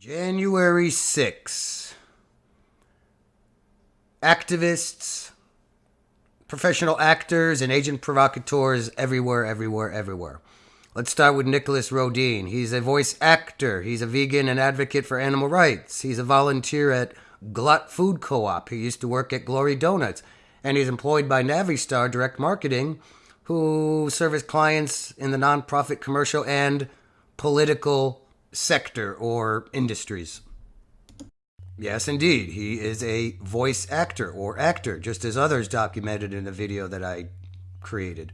January 6. Activists, professional actors, and agent provocateurs everywhere, everywhere, everywhere. Let's start with Nicholas Rodean. He's a voice actor. He's a vegan and advocate for animal rights. He's a volunteer at Glut Food Co-op. He used to work at Glory Donuts. And he's employed by Navistar Direct Marketing, who service clients in the nonprofit, commercial, and political sector or industries. Yes, indeed. He is a voice actor or actor, just as others documented in the video that I created.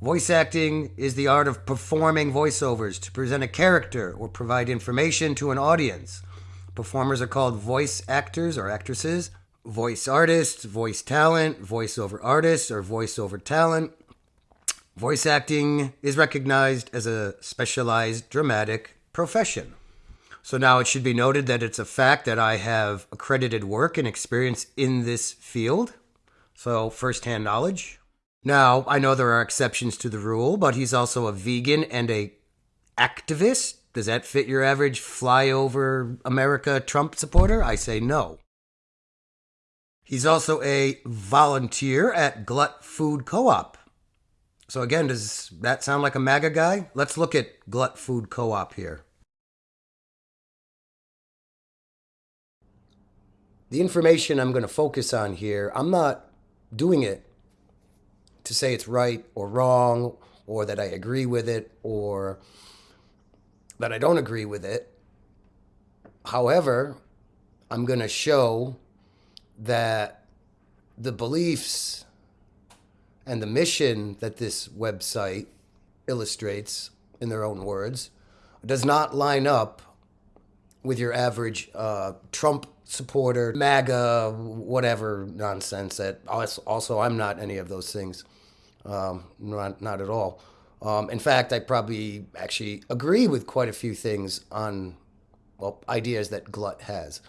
Voice acting is the art of performing voiceovers to present a character or provide information to an audience. Performers are called voice actors or actresses, voice artists, voice talent, voiceover artists, or voiceover talent. Voice acting is recognized as a specialized dramatic profession. So now it should be noted that it's a fact that I have accredited work and experience in this field. So, firsthand knowledge. Now, I know there are exceptions to the rule, but he's also a vegan and a activist. Does that fit your average flyover America Trump supporter? I say no. He's also a volunteer at Glut Food Co-op. So again, does that sound like a MAGA guy? Let's look at Glut Food Co-op here. The information I'm going to focus on here, I'm not doing it to say it's right or wrong or that I agree with it or that I don't agree with it. However, I'm going to show that the beliefs and the mission that this website illustrates in their own words does not line up with your average uh, Trump supporter, MAGA, whatever nonsense. That also, I'm not any of those things. Um, not, not at all. Um, in fact, I probably actually agree with quite a few things on, well, ideas that Glut has.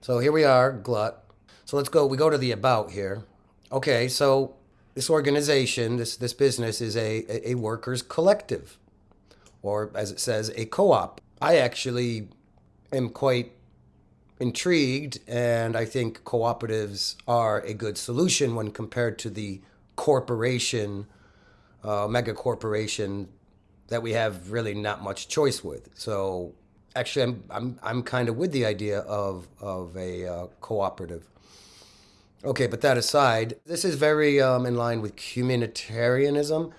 So here we are, Glut. So let's go, we go to the about here. Okay, so this organization, this, this business is a, a workers' collective, or as it says, a co-op. I actually am quite intrigued, and I think cooperatives are a good solution when compared to the corporation, uh, mega corporation that we have really not much choice with. So actually, I'm I'm I'm kind of with the idea of of a uh, cooperative. Okay, but that aside, this is very um, in line with communitarianism.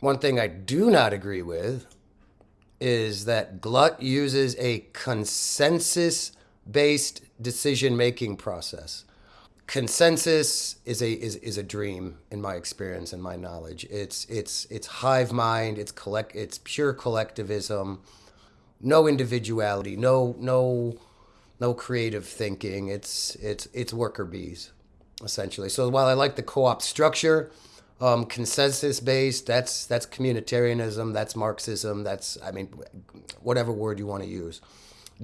One thing I do not agree with is that Glut uses a consensus based decision making process consensus is a is, is a dream in my experience and my knowledge. It's it's it's hive mind. It's collect. It's pure collectivism. No individuality. No no no creative thinking. It's it's it's worker bees, essentially. So while I like the co-op structure, um, consensus based, that's that's communitarianism. That's Marxism. That's I mean, whatever word you want to use.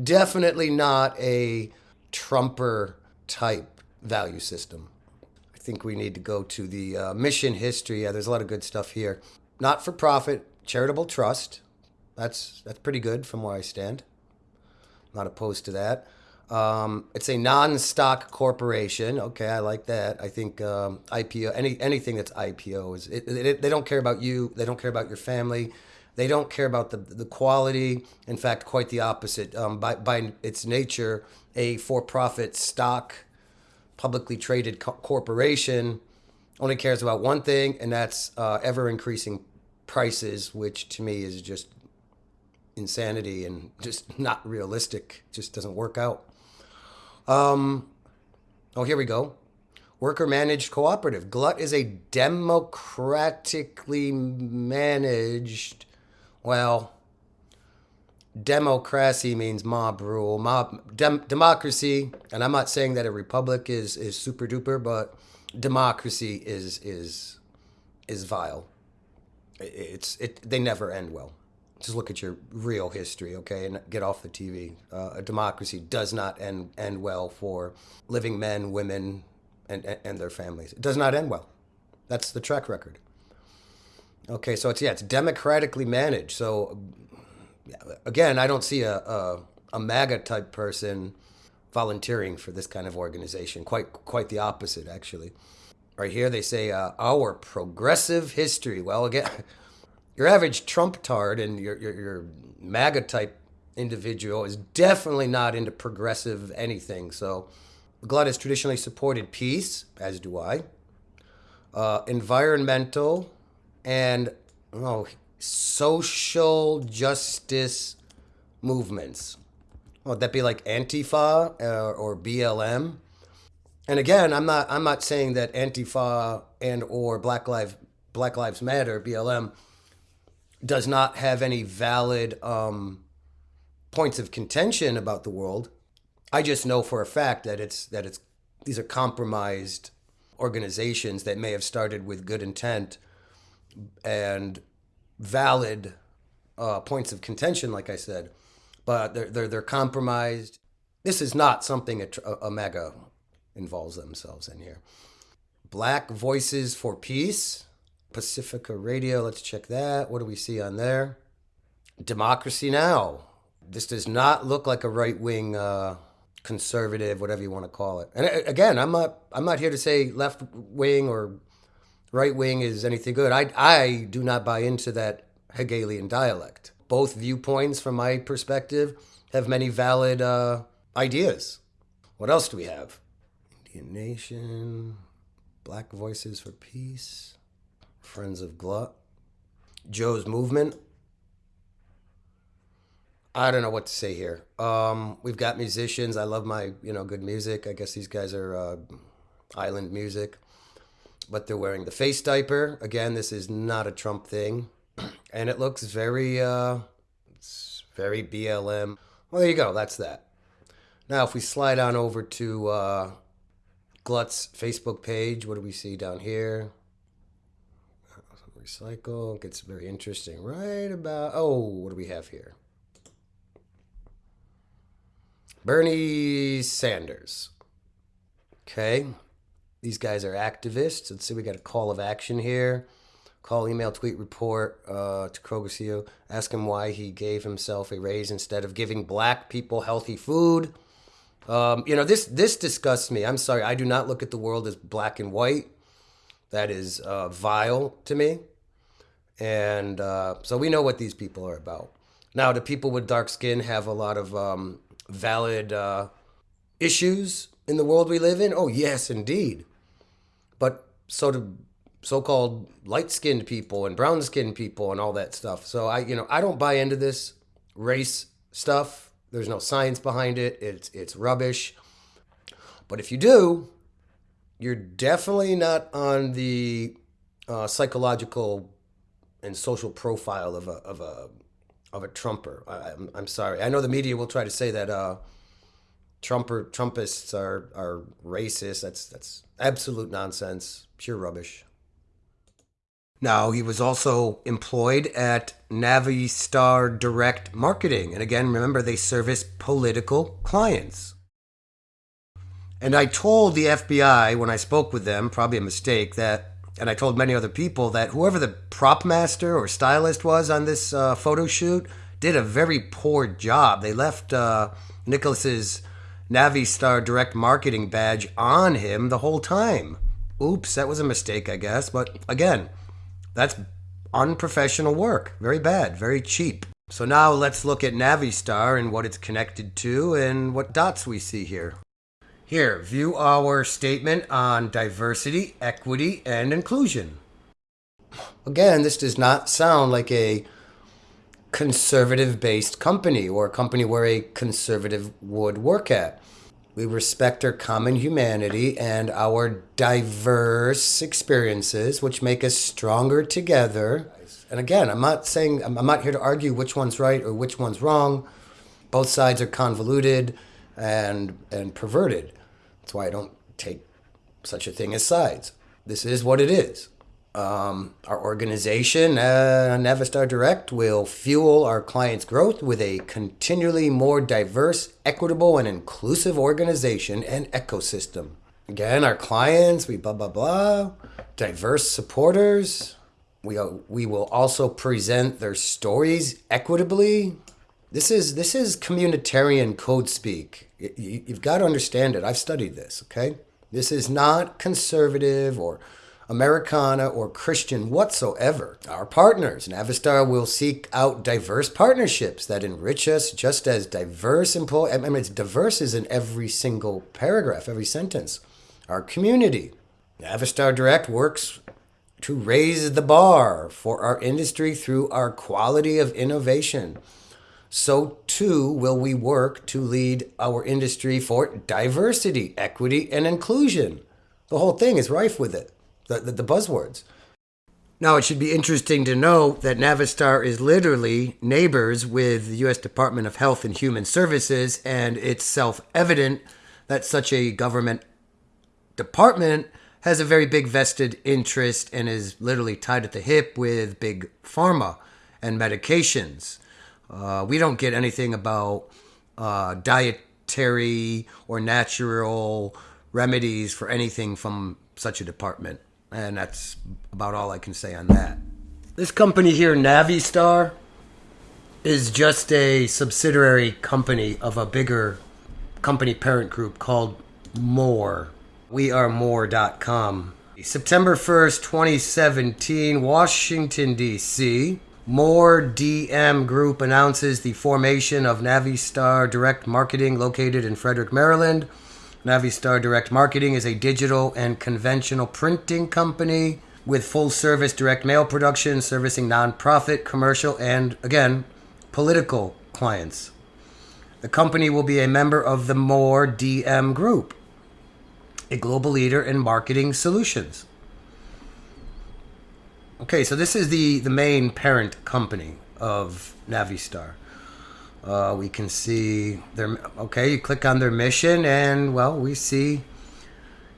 Definitely not a Trumper type value system. I think we need to go to the uh, mission history. Yeah, there's a lot of good stuff here. Not for profit, charitable trust. That's that's pretty good from where I stand. Not opposed to that. Um, it's a non-stock corporation. Okay, I like that. I think um, IPO, any anything that's IPO is it, it, they don't care about you. They don't care about your family. They don't care about the the quality. In fact, quite the opposite. Um, by by its nature, a for-profit stock publicly traded co- corporation only cares about one thing, and that's uh, ever increasing prices, which to me is just insanity and just not realistic. Just doesn't work out. Um, oh, here we go. Worker managed cooperative. Glut is a democratically managed, well, democracy means mob rule, mob dem, democracy, and I'm not saying that a republic is is super duper, but democracy is is is vile. It's it they never end well. Just look at your real history, okay, and get off the TV. Uh, a democracy does not end end well for living men, women, and and their families. It does not end well. That's the track record. Okay, so it's yeah, it's democratically managed. So again, I don't see a, a, a MAGA type person volunteering for this kind of organization. Quite quite the opposite, actually. Right here, they say uh, our progressive history. Well, again, your average Trump tard and your, your, your MAGA type individual is definitely not into progressive anything. So, Glut has traditionally supported peace, as do I, uh, environmental, and oh, social justice movements. Would that be like Antifa uh, or BLM? And again, I'm not I'm not saying that Antifa and or Black Lives Black Lives Matter BLM does not have any valid um, points of contention about the world. I just know for a fact that it's that it's these are compromised organizations that may have started with good intent and valid uh, points of contention, like I said, but they're they're, they're compromised. This is not something a, a MAGA involves themselves in here. Black Voices for Peace, Pacifica Radio. Let's check that. What do we see on there? Democracy Now! this does not look like a right wing uh, conservative, whatever you want to call it. And uh, again, I'm not I'm not here to say left wing or right wing is anything good. I I do not buy into that Hegelian dialect. Both viewpoints, from my perspective, have many valid uh, ideas. What else do we have? Indian Nation, Black Voices for Peace, Friends of Glut, Joe's Movement. I don't know what to say here. Um, we've got musicians. I love my, you know, good music. I guess these guys are uh, island music, but they're wearing the face diaper. Again, this is not a Trump thing, and it looks very, uh, very BLM. Well, there you go. That's that. Now, if we slide on over to uh, Glut's Facebook page, what do we see down here? Recycle gets very interesting. Right about oh, what do we have here? Bernie Sanders. Okay. These guys are activists. Let's see, we got a call of action here. Call, email, tweet, report uh, to CEO. Ask him why he gave himself a raise instead of giving black people healthy food. Um, you know, this this disgusts me. I'm sorry. I do not look at the world as black and white. That is uh, vile to me. And uh, so we know what these people are about. Now, the people with dark skin have a lot of um, valid uh, issues in the world we live in? Oh, yes, indeed. But so do so-called light-skinned people and brown-skinned people and all that stuff. So I, you know, I don't buy into this race stuff. There's no science behind it. It's it's rubbish. But if you do, you're definitely not on the uh, psychological and social profile of a of a of a Trumper. I, am I'm sorry. I know the media will try to say that uh, Trumper Trumpists are are racist. That's that's absolute nonsense, pure rubbish. Now he was also employed at Navistar Direct Marketing, and again, remember they service political clients. And I told the FBI when I spoke with them, probably a mistake, that and I told many other people that whoever the prop master or stylist was on this uh, photo shoot did a very poor job. They left uh, Nicholas's Navistar direct marketing badge on him the whole time. Oops, that was a mistake, I guess. But again, that's unprofessional work. Very bad, very cheap. So now let's look at Navistar and what it's connected to and what dots we see here. Here, view our statement on diversity, equity, and inclusion. Again, this does not sound like a conservative based company or a company where a conservative would work at. We respect our common humanity and our diverse experiences, which make us stronger together. And again, I'm not saying, I'm not here to argue which one's right or which one's wrong. Both sides are convoluted and, and perverted. That's why I don't take such a thing as sides. This is what it is. Um, our organization, uh, Navistar Direct, will fuel our clients' growth with a continually more diverse, equitable, and inclusive organization and ecosystem. Again, our clients, we blah, blah, blah, diverse supporters. We, uh, we will also present their stories equitably. This is this is communitarian code speak. You, you've got to understand it. I've studied this. Okay, this is not conservative or Americana or Christian whatsoever. Our partners, Navistar, will seek out diverse partnerships that enrich us just as diverse. I mean, it's diverse is in every single paragraph, every sentence. Our community, Navistar Direct works to raise the bar for our industry through our quality of innovation. So too will we work to lead our industry for diversity, equity, and inclusion. The whole thing is rife with it the, the, the buzzwords. Now, it should be interesting to know that Navistar is literally neighbors with the U.S. Department of Health and Human Services, and it's self evident that such a government department has a very big vested interest and is literally tied at the hip with big pharma and medications. Uh, we don't get anything about uh, dietary or natural remedies for anything from such a department. And that's about all I can say on that. This company here, Navistar, is just a subsidiary company of a bigger company parent group called More. We are more.com. September 1st, 2017, Washington, D.C. More DM Group announces the formation of Navistar Direct Marketing located in Frederick, Maryland. Navistar Direct Marketing is a digital and conventional printing company with full service direct mail production servicing nonprofit, commercial, and again, political clients. The company will be a member of the More DM Group, a global leader in marketing solutions. Okay, so this is the, the main parent company of Navistar. Uh, we can see their okay. You click on their mission, and well, we see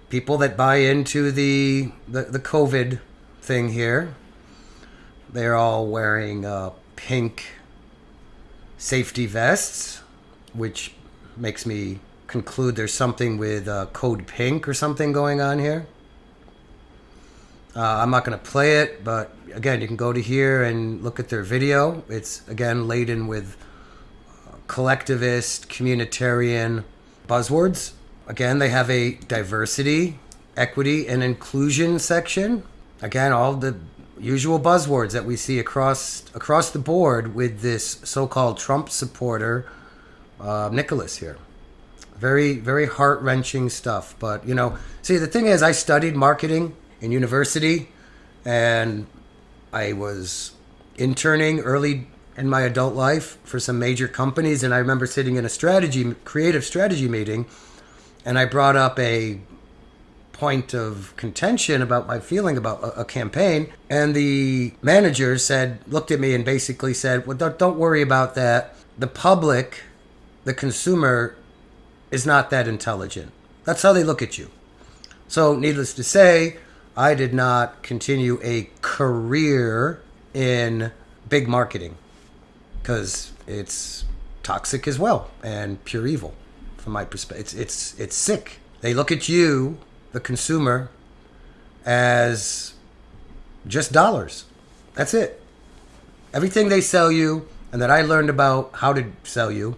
people that buy into the the, the COVID thing here. They're all wearing uh, pink safety vests, which makes me conclude there's something with uh, code pink or something going on here. Uh, I'm not going to play it, but again, you can go to here and look at their video. It's again laden with collectivist, communitarian buzzwords. Again, they have a diversity, equity, and inclusion section. Again, all the usual buzzwords that we see across across the board with this so-called Trump supporter, uh, Nicholas here. Very, very heart wrenching stuff. But you know, see, the thing is, I studied marketing in university, and I was interning early in my adult life for some major companies, and I remember sitting in a strategy, creative strategy meeting, and I brought up a point of contention about my feeling about a, a campaign, and the manager said, looked at me and basically said, "Well, don't, don't worry about that. The public, the consumer, is not that intelligent. That's how they look at you." So, needless to say, I did not continue a career in big marketing because it's toxic as well and pure evil from my perspective. It's it's it's sick. They look at you, the consumer, as just dollars. That's it. Everything they sell you, and that I learned about how to sell you,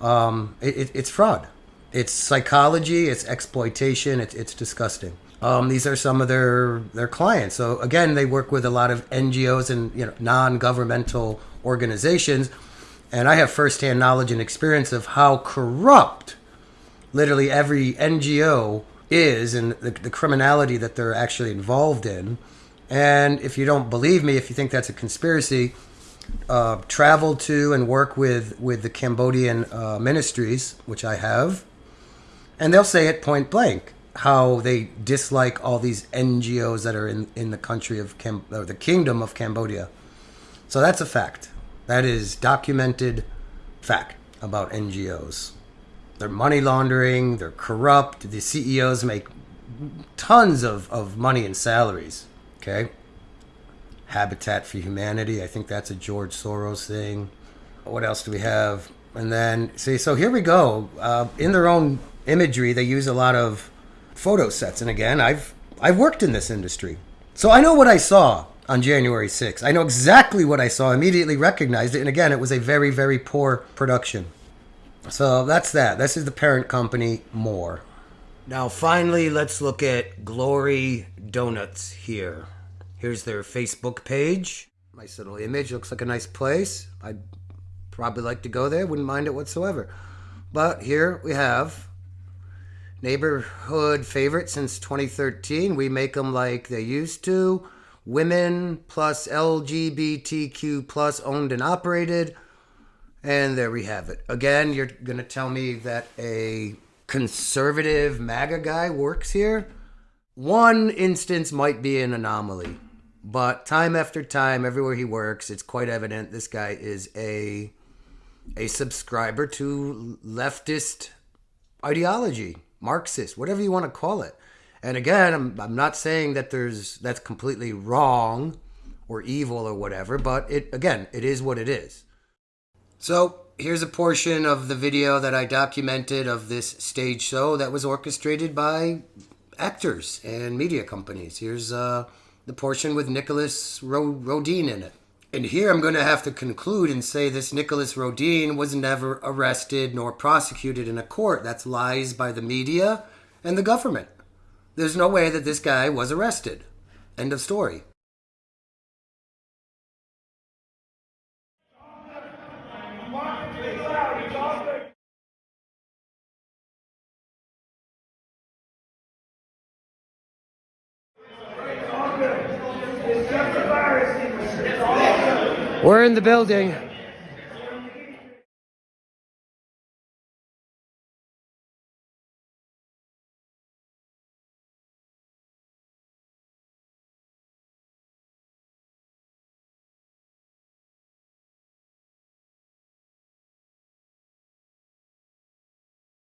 um, it, it, it's fraud. It's psychology. It's exploitation. It's it's disgusting. Um, these are some of their their clients. So again, they work with a lot of NGOs and you know non-governmental organizations, and I have firsthand knowledge and experience of how corrupt literally every NGO is and the, the criminality that they're actually involved in. And if you don't believe me, if you think that's a conspiracy, uh, travel to and work with with the Cambodian uh, ministries, which I have, and they'll say it point blank how they dislike all these NGOs that are in, in the country of Cam- or the kingdom of Cambodia. So that's a fact. That is documented fact about NGOs. They're money laundering, they're corrupt, the CEOs make tons of, of money and salaries. Okay? Habitat for Humanity, I think that's a George Soros thing. What else do we have? And then, see, so here we go. Uh, in their own imagery, they use a lot of photo sets. And again, I've I've worked in this industry, so I know what I saw on January 6th. I know exactly what I saw, immediately recognized it, and again, it was a very, very poor production. So that's that. This is the parent company, More. Now, finally, let's look at Glory Donuts here. Here's their Facebook page. Nice little image. Looks like a nice place. I'd probably like to go there. Wouldn't mind it whatsoever. But here we have neighborhood favorite since 2013. We make them like they used to. Women plus LGBTQ plus owned and operated. And there we have it. Again, you're going to tell me that a conservative MAGA guy works here? One instance might be an anomaly, but time after time, everywhere he works, it's quite evident this guy is a a subscriber to leftist ideology, Marxist, whatever you want to call it. And again, I'm, I'm not saying that there's that's completely wrong or evil or whatever, but it again, it is what it is. So here's a portion of the video that I documented of this stage show that was orchestrated by actors and media companies. Here's uh, the portion with Nicholas Ro- Rodean in it. And here I'm going to have to conclude and say this Nicholas Rodean was never arrested nor prosecuted in a court. That's lies by the media and the government. There's no way that this guy was arrested. End of story. We're in the building.